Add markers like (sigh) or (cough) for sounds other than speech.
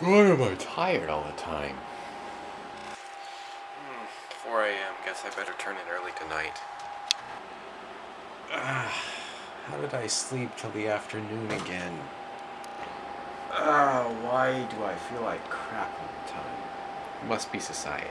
Why am I tired all the time? Hmm, 4 a.m. Guess I better turn in early tonight. Ah, (sighs) how did I sleep till the afternoon again? Ah, why do I feel like crap all the time? Must be society.